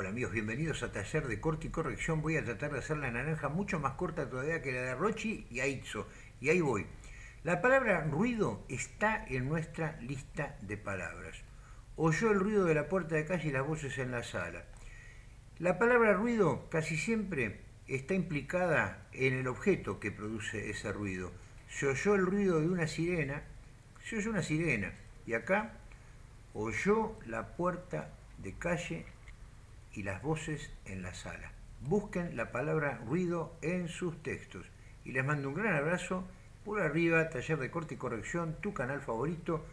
Hola amigos, bienvenidos a Taller de Corte y Corrección. Voy a tratar de hacer la naranja mucho más corta todavía que la de Rochi y Aitzo. Y ahí voy. La palabra ruido está en nuestra lista de palabras. Oyó el ruido de la puerta de calle y las voces en la sala. La palabra ruido casi siempre está implicada en el objeto que produce ese ruido. Se oyó el ruido de una sirena, se oyó una sirena. Y acá oyó la puerta de calle y las voces en la sala. Busquen la palabra ruido en sus textos. Y les mando un gran abrazo. Por arriba, taller de corte y corrección, tu canal favorito.